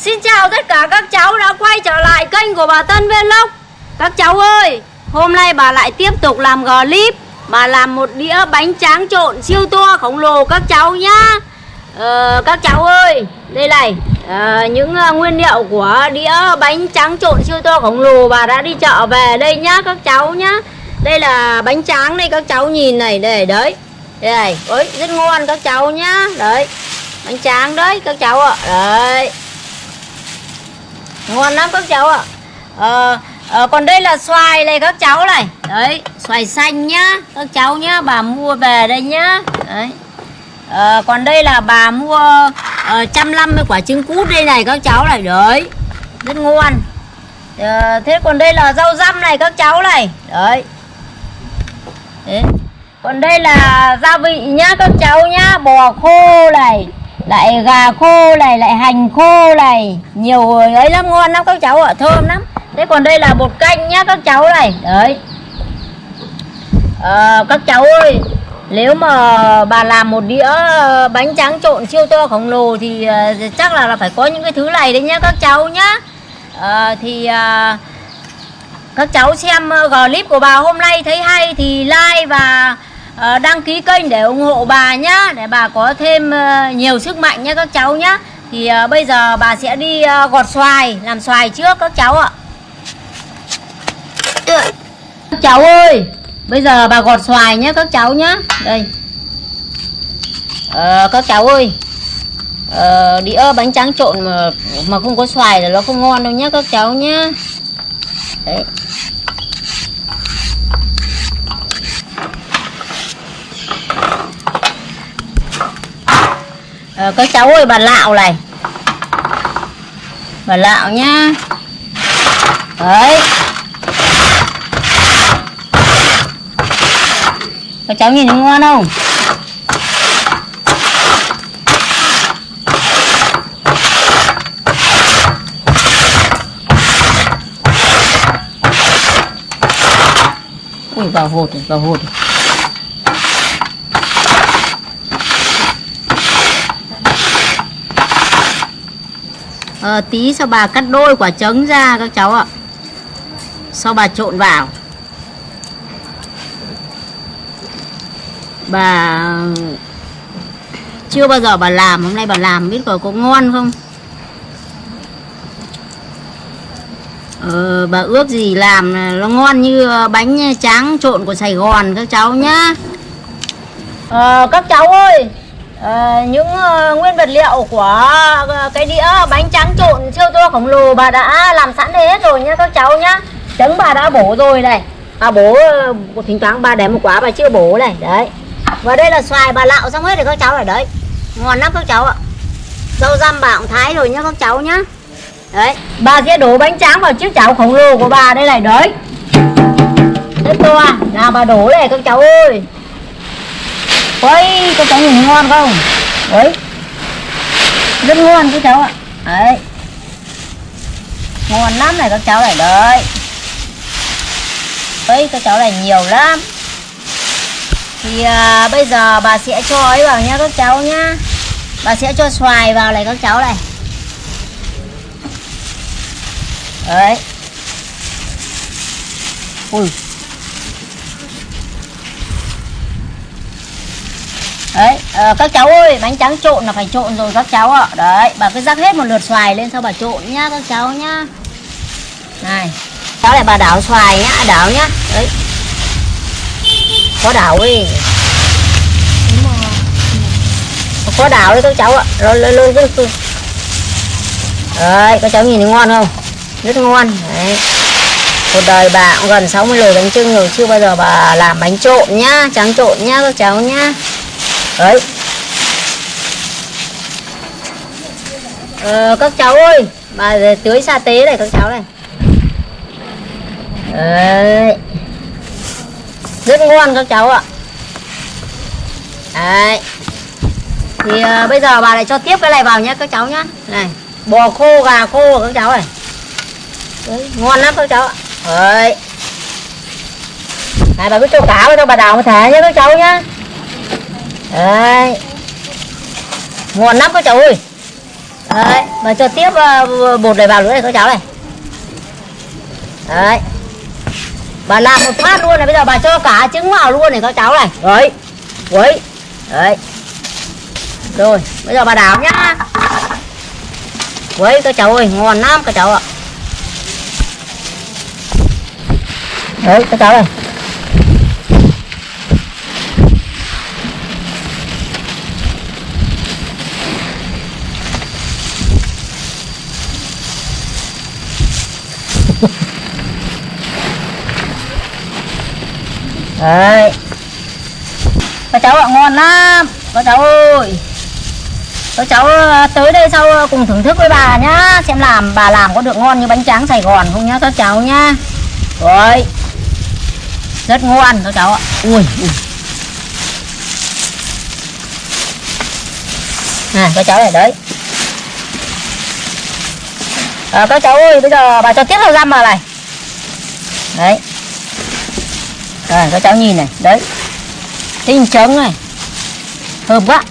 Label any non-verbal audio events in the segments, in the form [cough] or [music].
Xin chào tất cả các cháu đã quay trở lại kênh của bà Tân Vlog. Các cháu ơi, hôm nay bà lại tiếp tục làm clip Bà làm một đĩa bánh tráng trộn siêu to khổng lồ các cháu nhá. Ờ, Các cháu ơi, đây này à, Những ờ, nguyên liệu của đĩa bánh tráng trộn siêu to khổng lồ Bà đã đi chợ về đây nhá các cháu nhá. Đây là bánh tráng đây các cháu nhìn này, đây đấy. Đây này, ôi rất ngon các cháu nhá. Đấy, bánh tráng đấy các cháu ạ. Đấy ngon lắm các cháu ạ. À, à, còn đây là xoài này các cháu này. Đấy xoài xanh nhá các cháu nhá bà mua về đây nhá. Đấy. À, còn đây là bà mua ờ, trăm năm mươi quả trứng cút đây này các cháu này. Đấy rất ngon. À, thế còn đây là rau răm này các cháu này. Đấy. Đấy. Còn đây là gia vị nhá các cháu nhá bò khô này lại gà khô này lại hành khô này. Nhiều ấy lắm ngon lắm các cháu ạ thơm lắm. Thế còn đây là bột canh nhá các cháu này. Đấy. À, các cháu ơi nếu mà bà làm một đĩa ờ, bánh tráng trộn siêu to khổng lồ thì ờ, chắc là, là phải có những cái thứ này đấy nhá các cháu nhá. À, thì à, các cháu xem clip của bà hôm nay thấy hay thì like và Ờ, đăng ký kênh để ủng hộ bà nhá để bà có thêm ờ, nhiều sức mạnh nhá các cháu nhá. Thì ờ, bây giờ bà sẽ đi gọt xoài làm xoài trước các cháu ạ. Các cháu ơi bây giờ bà gọt xoài nhé các cháu nhá. Đây. Ờ, các cháu ơi. Ờ, đĩa bánh tráng trộn mà mà không có xoài là nó không ngon đâu nhá các cháu nhá. Đấy. Ờ, à, các cháu ơi bà lạo này. Bà lạo nhá. Đấy. Các cháu nhìn ngon không? Ui vào hột rồi vào hột rồi à, tí sau bà cắt đôi quả trứng ra các cháu ạ. Sau bà trộn vào. Bà chưa bao giờ bà làm hôm nay bà làm biết có có ngon không? Ờ, bà ước gì làm nó ngon như ờ, bánh tráng trộn của Sài Gòn các cháu nhá. Ờ, các cháu ơi À, những uh, nguyên vật liệu của uh, cái đĩa bánh tráng trộn siêu to khổng lồ bà đã làm sẵn hết rồi nhá các cháu nhá. Trứng bà đã bổ rồi này. Bà bổ uh, thỉnh thoảng bà để một quả bà chưa bổ này đấy. Và đây là xoài bà lạo xong hết rồi các cháu ở đấy. Ngon lắm các cháu ạ. Rau răm bà cũng thái rồi nhá các cháu nhá. Đấy bà sẽ đổ bánh tráng vào chiếc chảo khổng lồ của bà đây này đấy. Rất to à. nào bà đổ này các cháu ơi. Ôi, các cháu nhìn ngon không? Ôi. Rất ngon các cháu ạ. Đấy. Ngon lắm này các cháu này đấy. Ôi, các cháu này nhiều lắm. Thì à, bây giờ bà sẽ cho ấy vào nhá các cháu nhá. Bà sẽ cho xoài vào này các cháu này. Đấy. Ui. Đấy à, các cháu ơi bánh trắng trộn là phải trộn rồi các cháu ạ. Đấy bà cứ rắc hết một lượt xoài lên sau bà trộn nhá các cháu nhá. Này cháu lại bà đảo xoài nhá à, đảo nhá. Đấy. Có đảo đi có đảo đấy các cháu ạ. Rồi lên lên lên đấy các cháu nhìn thấy ngon không? Rất ngon. Đấy. Một đời bà cũng gần 60 lời bánh trưng rồi chưa bao giờ bà làm bánh trộn nhá trắng trộn nhá các cháu nhá đấy. Ờ, các cháu ơi bà tưới sa tế này các cháu này. Đấy. Rất ngon các cháu ạ. Đấy. Thì uh, bây giờ bà lại cho tiếp cái này vào nhé các cháu nhá. Này bò khô gà khô các cháu này. Đấy, ngon lắm các cháu ạ. Đấy. Này bà cứ cho cả vào cho bà đào một thẻ nhé các cháu nhá đấy. Ngon lắm các cháu ơi. Đấy mà cho tiếp ờ, ờ, bột này vào nữa này các cháu này. Đấy. Bà làm một phát luôn này, bây giờ bà cho cả trứng vào luôn này các cháu này. Đấy đấy đấy. Rồi, bây giờ bà đảo nhá. Đấy các cháu ơi, ngon lắm các cháu ạ. Đấy, các cháu này. Đấy. Các cháu ạ ngon lắm. Các cháu ơi. Các cháu ờ, tới đây sau ờ, cùng thưởng thức với bà nhá. Xem làm bà làm có được ngon như bánh tráng sài gòn không nhá các cháu nhá. Rồi. Rất ngon các cháu ạ. Ui, ui. à các cháu này đấy. À, các cháu ơi bây giờ bà cho tiếp vào răm vào này. Đấy. Rồi các cháu nhìn này. Đấy. Tinh trứng này. Hợp quá.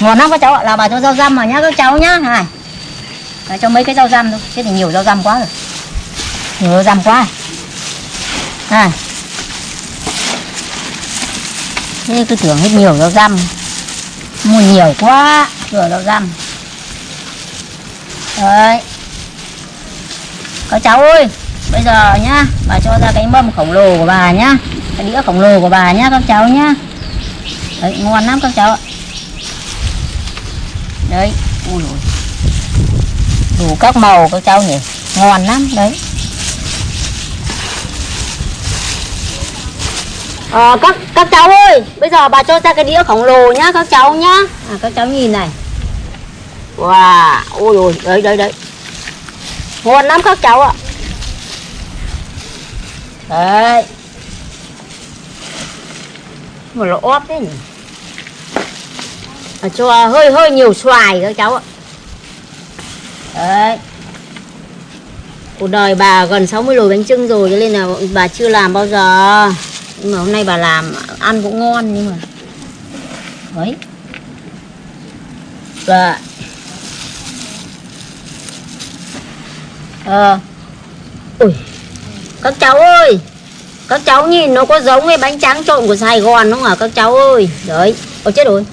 Ngon lắm các cháu ạ. Là bà cho rau răm vào nhá các cháu nhá. Này. Đấy, cho mấy cái rau răm thôi. Thế thì nhiều rau răm quá rồi. Nhiều rau răm quá này. Thế cứ tưởng hết nhiều rau răm. Mua nhiều quá Rửa rau răm. Đấy. Các cháu ơi bây giờ nhá bà cho ra cái mâm khổng lồ của bà nhá cái đĩa khổng lồ của bà nhá các cháu nhá. Đấy ngon lắm các cháu ạ. Đấy ui ui đủ các màu các cháu nhỉ. Ngon lắm đấy. À, các các cháu ơi bây giờ bà cho ra cái đĩa khổng lồ nhá các cháu nhá. À, các cháu nhìn này. Wow ôi ôi đấy đấy đấy. Ngon lắm các cháu ạ. Đấy mà nó óp thế nhỉ? À, cho hơi hơi nhiều xoài các cháu ạ. Đấy. Cuộc đời bà gần 60 nồi bánh trưng rồi cho nên là bà chưa làm bao giờ. Nhưng mà hôm nay bà làm ăn cũng ngon nhưng mà. Đấy. Và ờ. Ui. Các cháu ơi! Các cháu nhìn nó có giống cái bánh tráng trộn của Sài Gòn không hả? Các cháu ơi. Đấy. Ôi chết rồi.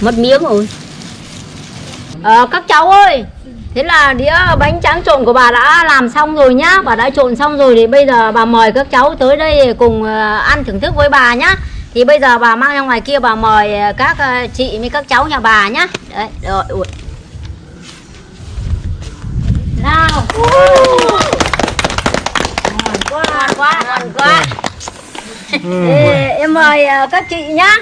Mất miếng rồi. À, các cháu ơi. Thế là đĩa bánh tráng trộn của bà đã làm xong rồi nhá. Bà đã trộn xong rồi thì bây giờ bà mời các cháu tới đây cùng ờ, ăn thưởng thức với bà nhá. Thì bây giờ bà mang ra ngoài kia bà mời ờ, các chị với các cháu nhà bà nhá. Đấy rồi ui. nào ngon quá ngon quá. ngon quá Ê, em mời uh, các chị nhá.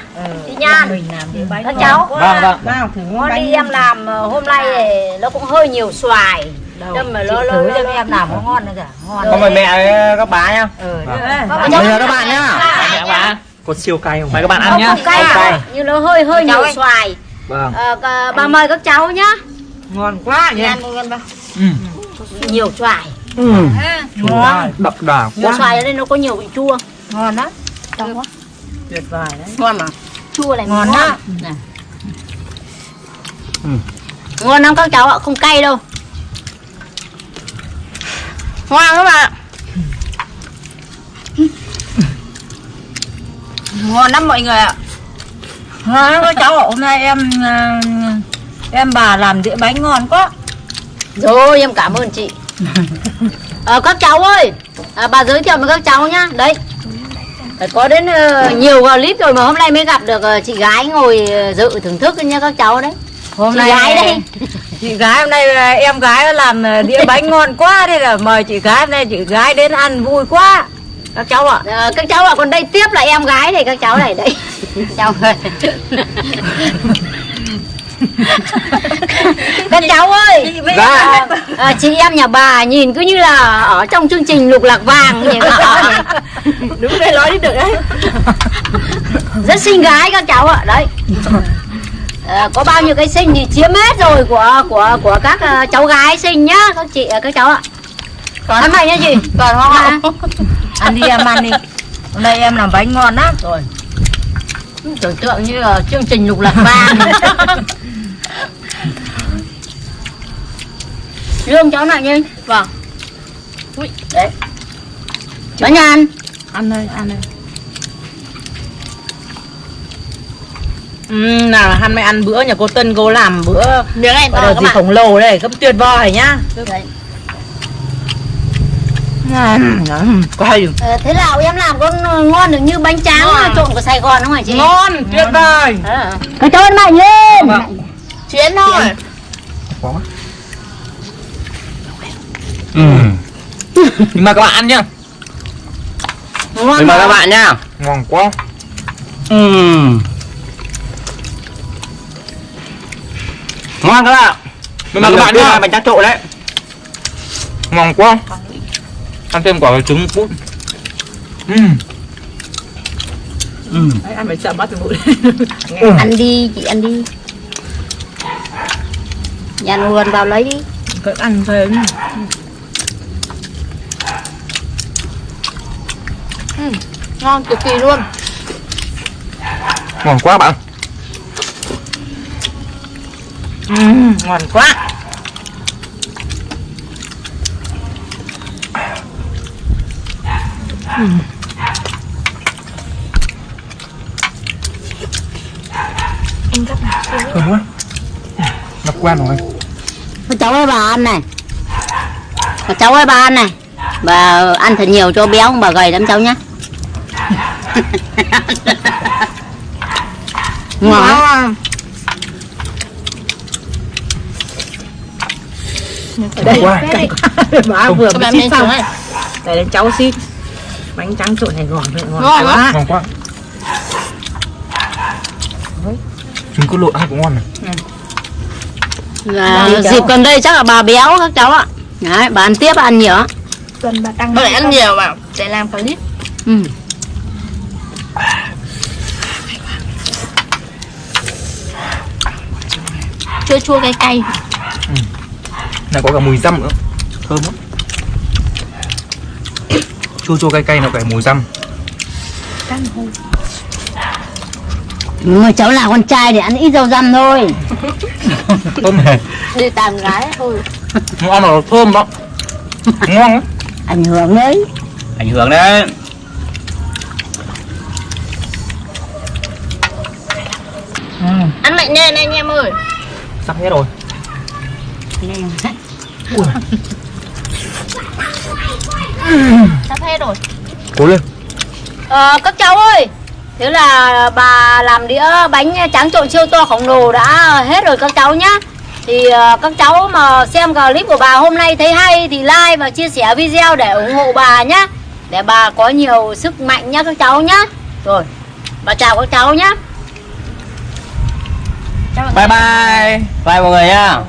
Chị Nhan. mình làm cái bánh các cháu. Vâng, vâng. Nào thử ngon bánh đi em làm uh, hôm nay thì nó cũng hơi nhiều xoài. Đâm mà Chị lơ thử cho em làm có ngon nữa kìa. Ngon mời mẹ với các bá nhá. ừ Vâng. Vâng, cháu- Mời các bạn nhá. Mẹ bá. Có siêu cay không? Mời các bạn Nó ăn nhá. cay Không à, như nó hơi hơi nhiều xoài. Vâng. Ờ, cả- bà mời các cháu nhá. Ngon quá nhỉ. Ừ. nhiều xoài Ừ. ngon Đậm đà quá. xoài ở đây nó có nhiều vị chua. Ngon lắm. Chua quá. Tuyệt vời đấy. Ngon mà. Chua này Ngon đó. Này. Ừ. ngon lắm các cháu ạ không cay đâu. Ngon các bạn ngon lắm mọi người ạ. Ngon lắm các cháu ạ. Hôm nay em ờ, em bà làm đĩa bánh ngon quá. Rồi em cảm ơn chị Ờ, các cháu ơi. À, bà giới thiệu với các cháu nhá. Đấy phải có đến ờ, nhiều clip rồi mà hôm nay mới gặp được ờ, chị gái ngồi dự thưởng thức nha các cháu đấy. Hôm chị nay gái đây. chị gái hôm nay em gái làm đĩa bánh ngon quá thế là mời chị gái hôm nay chị gái đến ăn vui quá. Các cháu ạ. Ờ, các cháu ạ còn đây tiếp là em gái này các cháu này đấy [laughs] cháu ơi [laughs] các cháu ơi. Dạ. à, chị em nhà bà nhìn cứ như là ở trong chương trình lục lạc vàng nhỉ các cháu đúng đây nói đi được đấy. [laughs] Rất xinh gái các cháu ạ đấy. Ờ, có bao nhiêu cái sinh thì chiếm hết rồi của của của các ờ, cháu gái sinh nhá các chị ờ, các cháu ạ. Còn ăn mày nhá chị. Còn không Dạ. ạ ăn đi em ăn đi. Hôm nay em làm bánh ngon lắm. Rồi. Tưởng tượng như là chương trình lục lạc vàng [laughs] lương cháu nào nhanh Vâng. Ui đấy. Bánh ăn Ăn đây, ăn đây. Ừ, nào hắn mới ăn bữa nhà cô Tân cô làm bữa miếng này gọi là gì? khổng lồ đây, gấp tuyệt vời nhá. Đấy. Quay. Ờ, thế nào em làm có ngon được như bánh tráng Ngon. trộn của Sài Gòn không hả chị? Ngon, tuyệt vời. Cái cho mạnh lên Chiến thôi Quá quá. Ừ. Nhưng mà các bạn ăn nhá. ngon Mình mời mà. các bạn nha. Ngon quá. Ừ. Ngon các bạn. Mình mời các bạn nhá. Bánh tráng trộn đấy. Ngon quá. Ăn thêm quả trứng cút. Ừ. Ừ. Đấy, ăn phải sợ mất từ bụi ăn đi chị ăn đi nhàn nguồn vào lấy đi. Cứ ăn thêm ngon cực kỳ luôn. Ngon quá bạn. ừ, Ngon quá. Thơm quá. Nó quen rồi. Các cháu ơi bà ăn này. Các cháu ơi bà ăn này. Bà ăn thật nhiều cho béo bà gầy lắm cháu nhá. [laughs] Ngon đây quá. cay quá má vừa mới lên xong. đây đến cháu xin bánh trắng trộn này ngon Ngon quá. Ngon quá. Trứng cút lộn ăn cũng ngon này. Là Vâng, cháu. dịp gần đây chắc là bà béo các cháu ạ Đấy, bà ăn tiếp bà ăn nhiều tuần bà tăng Bởi ăn nhiều mà để làm clip ừ. chua chua cay cay Này có cả mùi răm nữa. Thơm lắm. Chua chua cay cay nó cả mùi răm. Người cháu là con trai để ăn ít rau răm thôi [laughs] Thơm này. đi tàm gái thôi Nó ăn nó thơm đó. Ngon lắm. Ảnh hưởng đấy Ảnh hưởng đấy. ăn mạnh lên anh em ơi Sắp hết rồi. sắp hết rồi Cố lên. Ờ, các cháu ơi Thế là bà làm đĩa bánh tráng trộn siêu to khổng lồ đã hết rồi các cháu nhá Thì ờ, các cháu mà xem clip của bà hôm nay thấy hay thì like và chia sẻ video để ủng hộ bà nhá Để bà có nhiều sức mạnh nhá các cháu nhá Rồi, bà chào các cháu nhá Bye bye. Bye mọi người nha.